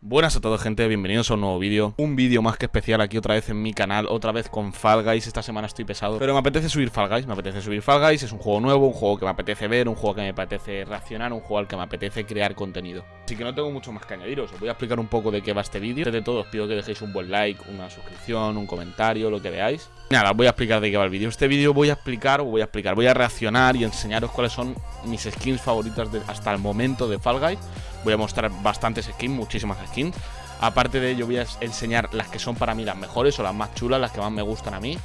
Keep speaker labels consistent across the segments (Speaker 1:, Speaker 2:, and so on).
Speaker 1: Buenas a todos gente, bienvenidos a un nuevo vídeo. Un vídeo más que especial aquí otra vez en mi canal Otra vez con Fall Guys, esta semana estoy pesado Pero me apetece subir Fall Guys, me apetece subir Fall Guys. Es un juego nuevo, un juego que me apetece ver Un juego que me apetece reaccionar, un juego al que me apetece crear contenido. Así que no tengo mucho más que añadiros. Os voy a explicar un poco de qué va este vídeo. Antes de todo os pido que dejéis un buen like, una suscripción, un comentario, lo que veáis. Nada, voy a explicar de qué va el vídeo. Este vídeo voy a explicar, voy a explicar, voy a reaccionar y enseñaros cuáles son mis skins favoritas hasta el momento de Fall Guys Voy a mostrar bastantes skins, muchísimas skins. Aparte de ello voy a enseñar las que son para mí las mejores o las más chulas, las que más me gustan a mí.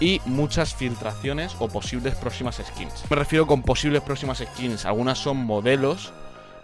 Speaker 1: Y muchas filtraciones o posibles próximas skins. Me refiero con posibles próximas skins, algunas son modelos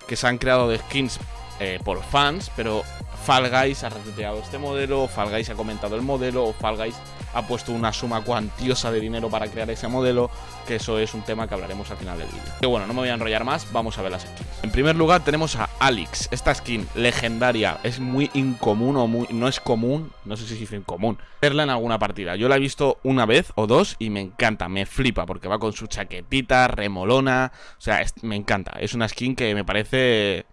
Speaker 1: que se han creado de skins eh, por fans, pero Fall Guys ha retuiteado este modelo, Fall Guys ha comentado el modelo, o Fall Guys ha puesto una suma cuantiosa de dinero para crear ese modelo, que eso es un tema que hablaremos al final del vídeo. Pero bueno, no me voy a enrollar más, vamos a ver las skins. En primer lugar tenemos a Alex, esta skin legendaria, es muy incomún o muy, no es común, no sé si es incomún, verla en alguna partida. Yo la he visto una vez o dos y me encanta, me flipa, porque va con su chaquetita, remolona, o sea, me encanta. Es una skin que me parece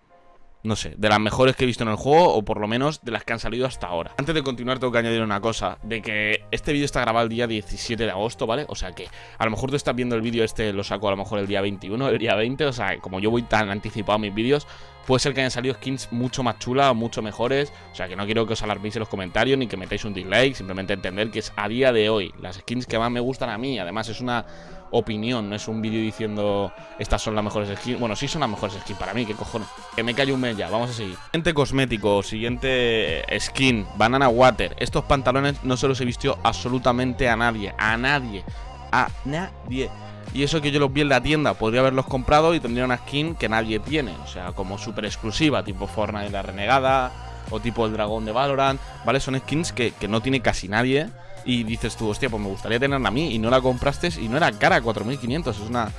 Speaker 1: no sé, de las mejores que he visto en el juego o por lo menos de las que han salido hasta ahora. Antes de continuar tengo que añadir una cosa, de que este vídeo está grabado el día 17 de agosto, ¿vale? O sea que a lo mejor tú estás viendo el vídeo este, lo saco a lo mejor el día 21, el día 20, o sea, como yo voy tan anticipado a mis vídeos, puede ser que hayan salido skins mucho más chulas, mucho mejores, o sea que no quiero que os alarméis en los comentarios ni que metáis un dislike, simplemente entender que es a día de hoy las skins que más me gustan a mí, además es una opinión, no es un vídeo diciendo estas son las mejores skins. Bueno, sí son las mejores skins para mí, qué cojones. Que me callo un mes ya, vamos a seguir. Siguiente cosmético, siguiente skin, Banana Water. Estos pantalones no se los he visto absolutamente a nadie, a nadie, a nadie. Y eso que yo los vi en la tienda, podría haberlos comprado y tendría una skin que nadie tiene. O sea, como súper exclusiva, tipo Fortnite la Renegada o tipo el Dragón de Valorant, ¿vale? Son skins que, que no tiene casi nadie y dices tú, hostia, pues me gustaría tenerla a mí y no la compraste y no era cara, 4.500, es una...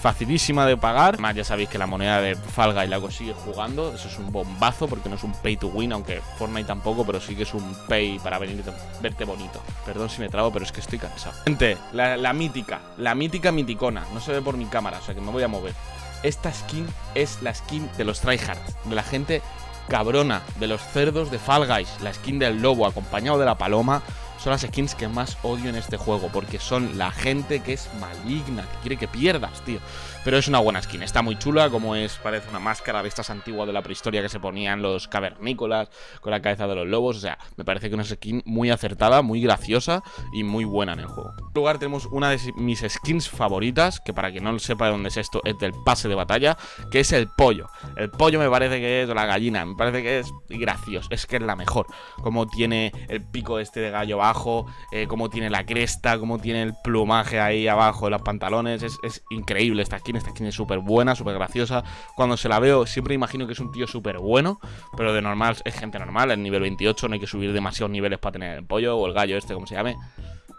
Speaker 1: Facilísima de pagar. Además, ya sabéis que la moneda de Falga y la consigue jugando. Eso es un bombazo porque no es un pay to win, aunque Fortnite tampoco, pero sí que es un pay para venir verte bonito. Perdón si me trago, pero es que estoy cansado. Gente, la, la mítica, la mítica miticona. No se ve por mi cámara, o sea que me voy a mover. Esta skin es la skin de los tryhards, de la gente cabrona, de los cerdos de Fall Guys, la skin del lobo acompañado de la paloma son las skins que más odio en este juego, porque son la gente que es maligna, que quiere que pierdas, tío. Pero es una buena skin, está muy chula, como es, parece una máscara de estas antiguas de la prehistoria que se ponían los cavernícolas con la cabeza de los lobos, o sea, me parece que una skin muy acertada, muy graciosa y muy buena en el juego. En lugar tenemos una de mis skins favoritas, que para quien no sepa de dónde es esto, es del pase de batalla, que es el pollo. El pollo me parece que es la gallina, me parece que es gracioso, es que es la mejor. Como tiene el pico este de gallo abajo, eh, como tiene la cresta, como tiene el plumaje ahí abajo de los pantalones, es, es increíble esta skin, esta skin es súper buena, súper graciosa. Cuando se la veo siempre imagino que es un tío súper bueno, pero de normal es gente normal, en nivel 28 no hay que subir demasiados niveles para tener el pollo o el gallo este, como se llame.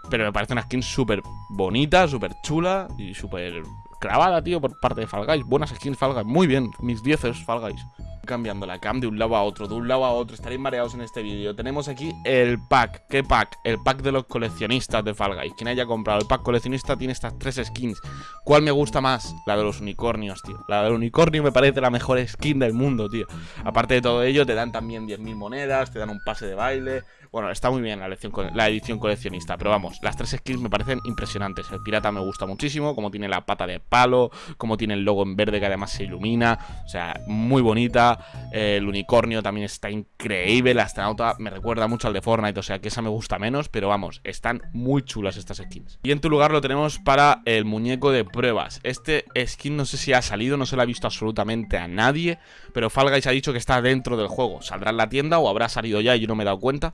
Speaker 1: Pero me parece una skin súper bonita, súper chula y súper clavada, tío, por parte de Fall Guys. Buenas skins Fall Guys. Muy bien, mis 10 es Fall Guys. Cambiando la cam de un lado a otro, de un lado a otro. Estaréis mareados en este vídeo. Tenemos aquí el pack. ¿Qué pack? El pack de los coleccionistas de Fall Guys. Quien haya comprado el pack coleccionista tiene estas tres skins. ¿Cuál me gusta más? La de los unicornios, tío. La del unicornio me parece la mejor skin del mundo, tío. Aparte de todo ello, te dan también 10.000 monedas, te dan un pase de baile. Bueno, está muy bien la, edición coleccionista, pero vamos, las tres skins me parecen impresionantes. El pirata me gusta muchísimo, como tiene la pata de palo, como tiene el logo en verde que además se ilumina, o sea, muy bonita. el unicornio también está increíble, la astronauta me recuerda mucho al de Fortnite, o sea que esa me gusta menos, pero vamos, están muy chulas estas skins. Y en tu lugar lo tenemos para el muñeco de pruebas. Este skin no sé si ha salido, no se lo ha visto absolutamente a nadie, pero Fall Guys ha dicho que está dentro del juego. Saldrá en la tienda o habrá salido ya y yo no me he dado cuenta.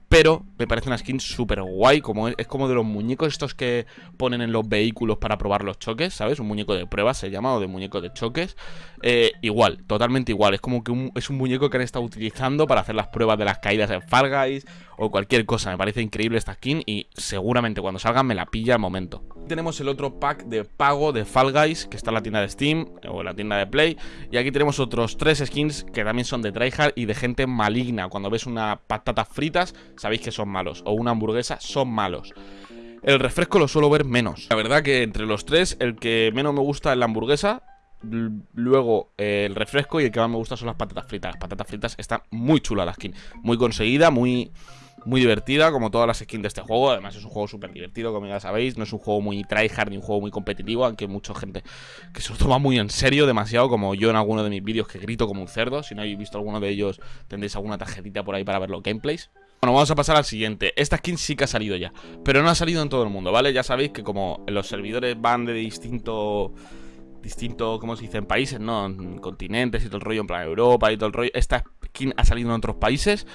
Speaker 1: Pero me parece una skin súper guay, como es, como de los muñecos estos que ponen en los vehículos para probar los choques, ¿sabes? Un muñeco de pruebas se llama, o de muñeco de choques. Eh, igual, totalmente igual. Es como que es un muñeco que han estado utilizando para hacer las pruebas de las caídas en Fall Guys o cualquier cosa. Me parece increíble esta skin y seguramente cuando salga me la pilla al momento. Tenemos el otro pack de pago de Fall Guys, que está en la tienda de Steam o en la tienda de Play. Y aquí tenemos otros tres skins que también son de tryhard y de gente maligna. Cuando ves una patata fritas sabéis que son malos. O una hamburguesa, son malos. El refresco lo suelo ver menos. La verdad que entre los tres, el que menos me gusta es la hamburguesa. luego eh, el refresco y el que más me gusta son las patatas fritas. Las patatas fritas están muy chulas la skin, muy conseguida, muy muy divertida, como todas las skins de este juego. Además, es un juego súper divertido, como ya sabéis. No es un juego muy tryhard ni un juego muy competitivo, aunque mucha gente que se lo toma muy en serio, demasiado, como yo en alguno de mis vídeos que grito como un cerdo. Si no habéis visto alguno de ellos, tendréis alguna tarjetita por ahí para ver los gameplays. Bueno, vamos a pasar al siguiente. Esta skin sí que ha salido ya, pero no ha salido en todo el mundo, ¿vale? Ya sabéis que como los servidores van de distinto distinto, ¿cómo se dice? En países, ¿no? En continentes y todo el rollo, en plan Europa y todo el rollo. Esta skin ha salido en otros países.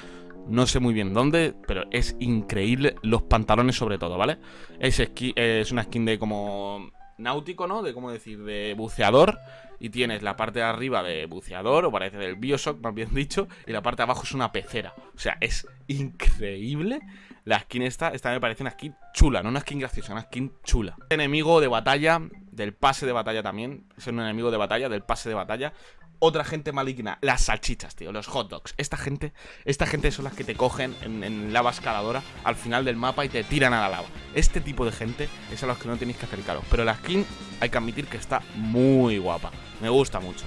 Speaker 1: No sé muy bien dónde, pero es increíble. Los pantalones sobre todo, ¿vale? Es, es una skin de como náutico, ¿no? De cómo decir, de buceador. Y tienes la parte de arriba de buceador, o parece del Bioshock, más bien dicho. Y la parte de abajo es una pecera. O sea, es increíble. La skin esta, esta me parece una skin chula, no una skin graciosa, una skin chula. Enemigo de batalla, del pase de batalla también. Es un enemigo de batalla, del pase de batalla otra gente maligna, las salchichas, tío, los hot dogs. Esta gente, esta gente son las que te cogen en, lava escaladora al final del mapa y te tiran a la lava. Este tipo de gente es a los que no tenéis que acercaros. Pero la skin hay que admitir que está muy guapa. Me gusta mucho.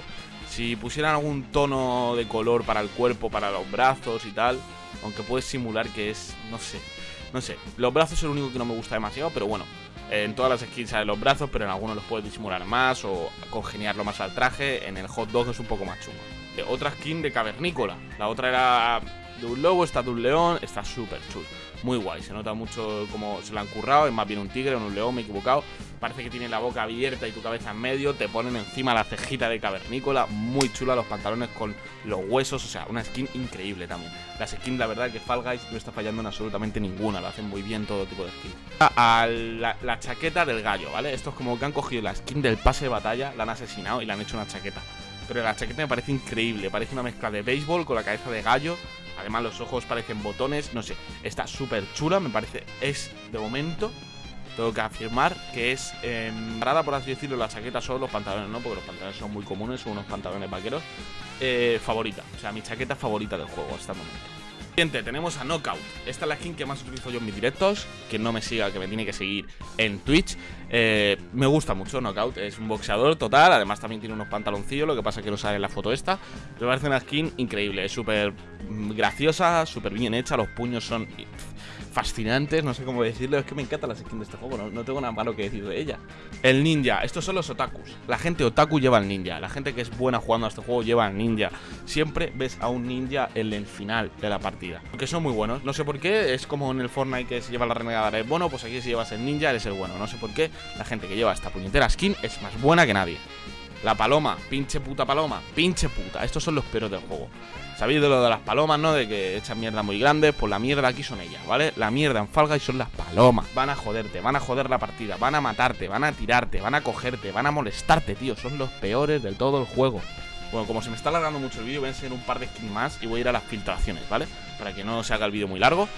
Speaker 1: Si pusieran algún tono de color para el cuerpo, para los brazos y tal, aunque puedes simular que es, no sé, no sé. Los brazos es lo único que no me gusta demasiado, pero bueno, en todas las skins salen los brazos, pero en algunos los puedes disimular más o congeniarlo más al traje. En el hot dog es un poco más chungo. Otra skin de cavernícola. La otra era de un lobo, esta de un león. Está súper chulo muy guay. Se nota mucho como se lo han currado. Es más bien un tigre un león, me he equivocado. Parece que tiene la boca abierta y tu cabeza en medio. Te ponen encima la cejita de cavernícola. Muy chula, los pantalones con los huesos. O sea, una skin increíble también. Las skins, la verdad, que Fall Guys no está fallando en absolutamente ninguna. Lo hacen muy bien todo tipo de skins. A, la, la chaqueta del gallo, ¿vale? Esto es como que han cogido la skin del pase de batalla, la han asesinado y le han hecho una chaqueta. Pero la chaqueta me parece increíble. Parece una mezcla de béisbol con la cabeza de gallo Además los ojos parecen botones, no sé, está súper chula, me parece, es de momento, tengo que afirmar que es eh, por así decirlo, la chaqueta solo los pantalones, ¿no? Porque los pantalones son muy comunes, son unos pantalones vaqueros, eh, favorita, o sea, mi chaqueta favorita del juego hasta el momento. Siguiente, tenemos a Knockout. Esta es la skin que más utilizo yo en mis directos. Que no me siga, que me tiene que seguir en Twitch. Eh, me gusta mucho Knockout. Es un boxeador total. Además, también tiene unos pantaloncillos. Lo que pasa es que no sale en la foto esta. Me parece una skin increíble. Es súper graciosa, súper bien hecha. Los puños son fascinantes, no sé cómo decirlo. Es que me encanta la skin de este juego, no, tengo nada malo que decir de ella. El ninja, estos son los otakus. La gente otaku lleva al ninja. La gente que es buena jugando a este juego lleva al ninja. Siempre ves a un ninja en el final de la partida. Porque son muy buenos. No sé por qué, es como en el Fortnite que se lleva la renegada. Es bueno, pues aquí si llevas el ninja eres el bueno. No sé por qué la gente que lleva esta puñetera skin es más buena que nadie. La paloma, pinche puta paloma, pinche puta. Estos son los peores del juego. ¿Sabéis de lo de las palomas, no? De que echan mierda muy grandes. Pues la mierda aquí son ellas, ¿vale? La mierda en Falga y son las palomas. Van a joderte, van a joder la partida, van a matarte, van a tirarte, van a cogerte, van a molestarte, tío. Son los peores del todo el juego. Bueno, como se me está alargando mucho el vídeo, voy a enseñar un par de skins más y voy a ir a las filtraciones, ¿vale? Para que no se haga el vídeo muy largo.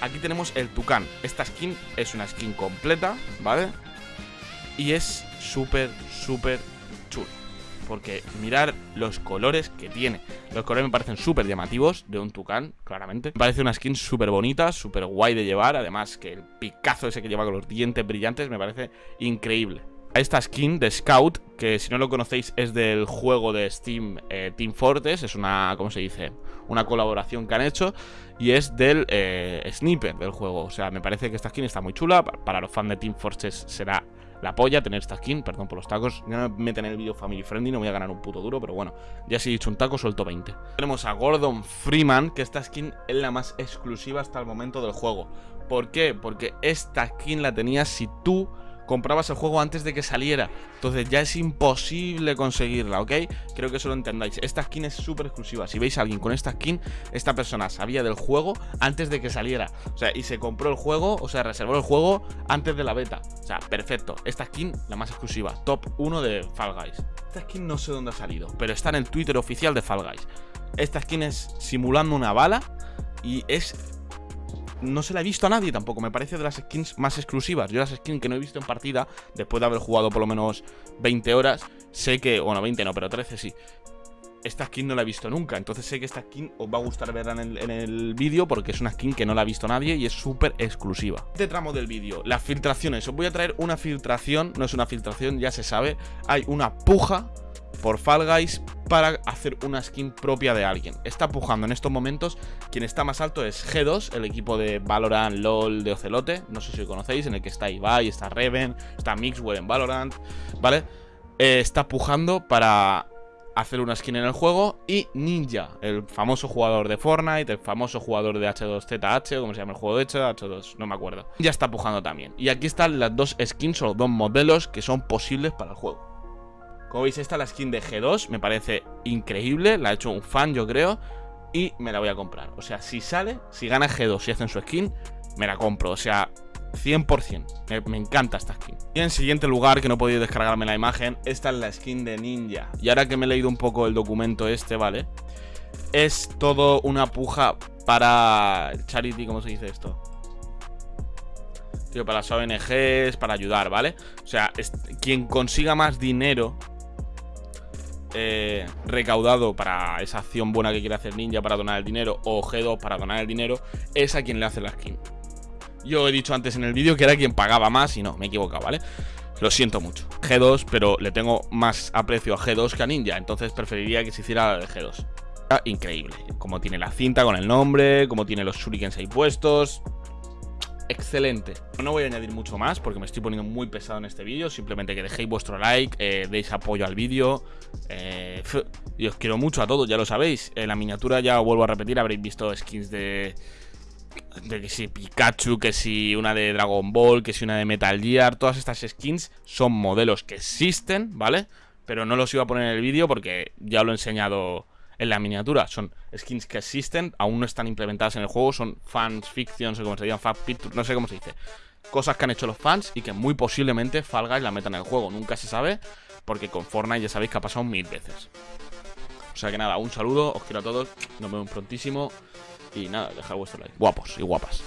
Speaker 1: Aquí tenemos el Tucán. Esta skin es una skin completa, ¿vale? Y es súper, súper chulo porque mirar los colores que tiene. Los colores me parecen súper llamativos de un tucán, claramente. Me parece una skin súper bonita, súper guay de llevar. Además que el picazo ese que lleva con los dientes brillantes me parece increíble. Esta skin de Scout, que si no lo conocéis es del juego de Steam eh, Team Fortress, es una, ¿cómo se dice? Una colaboración que han hecho y es del eh, sniper del juego. O sea, me parece que esta skin está muy chula, para los fans de Team Fortress será la polla tener esta skin, perdón por los tacos. Ya me meten en el vídeo family friendly, no voy a ganar un puto duro, pero bueno, ya si he dicho un taco, suelto 20. Tenemos a Gordon Freeman, que esta skin es la más exclusiva hasta el momento del juego. ¿Por qué? Porque esta skin la tenías si tú comprabas el juego antes de que saliera. Entonces ya es imposible conseguirla, ¿ok? Creo que eso lo entendáis. Esta skin es súper exclusiva. Si veis a alguien con esta skin, esta persona sabía del juego antes de que saliera. O sea, y se compró el juego, o sea, reservó el juego antes de la beta. O sea, perfecto. Esta skin, la más exclusiva. Top 1 de Fall Guys. Esta skin no sé dónde ha salido, pero está en el Twitter oficial de Fall Guys. Esta skin es simulando una bala y es no se la he visto a nadie tampoco. Me parece de las skins más exclusivas. Yo las skins que no he visto en partida, después de haber jugado por lo menos 20 horas, sé que, bueno, 20 no, pero 13 sí. Esta skin no la he visto nunca. Entonces sé que esta skin os va a gustar verla en el, el vídeo porque es una skin que no la ha visto nadie y es súper exclusiva. Este tramo del vídeo, las filtraciones. Os voy a traer una filtración, no es una filtración, ya se sabe. Hay una puja por Fall Guys para hacer una skin propia de alguien. Está pujando en estos momentos. Quien está más alto es G2, el equipo de Valorant, LOL, de Ocelote. No sé si lo conocéis, en el que está Ibai, está Reven, está Mixwell en Valorant, ¿vale? Eh, está pujando para hacer una skin en el juego y Ninja, el famoso jugador de Fortnite, el famoso jugador de H2ZH, como se llama el juego de hecho, H2, no me acuerdo. Ya está pujando también. Y aquí están las dos skins o los dos modelos que son posibles para el juego. Como veis, esta es la skin de G2, me parece increíble, la ha hecho un fan yo creo, y me la voy a comprar. O sea, si sale, si gana G2 y hacen su skin, me la compro. O sea, 100%. Me, encanta esta skin. Y en siguiente lugar, que no he podido descargarme la imagen, esta es la skin de Ninja. Y ahora que me he leído un poco el documento este, ¿vale? Es todo una puja para charity, ¿cómo se dice esto? Tío, para las ONGs, para ayudar, ¿vale? O sea, quien consiga más dinero eh, recaudado para esa acción buena que quiere hacer Ninja para donar el dinero o G2 para donar el dinero, es a quien le hace la skin. Yo he dicho antes en el vídeo que era quien pagaba más y no, me he equivocado, ¿vale? Lo siento mucho. G2, pero le tengo más aprecio a G2 que a Ninja, entonces preferiría que se hiciera de G2. Increíble. Como tiene la cinta con el nombre, como tiene los shurikens ahí puestos. Excelente. No voy a añadir mucho más porque me estoy poniendo muy pesado en este vídeo. Simplemente que dejéis vuestro like, eh, deis apoyo al vídeo. Eh, y os quiero mucho a todos, ya lo sabéis. En la miniatura ya vuelvo a repetir, habréis visto skins de de que si Pikachu, que si una de Dragon Ball, que si una de Metal Gear, todas estas skins son modelos que existen, ¿vale? Pero no los iba a poner en el vídeo porque ya lo he enseñado en la miniatura. Son skins que existen, aún no están implementadas en el juego, son fans fiction, no sé cómo se llaman, fan pictures, no sé cómo se dice. Cosas que han hecho los fans y que muy posiblemente Fall Guys la metan en el juego. Nunca se sabe, porque con Fortnite ya sabéis que ha pasado mil veces. O sea que nada, un saludo, os quiero a todos, nos vemos prontísimo. Y nada, dejad vuestro like. Guapos y guapas.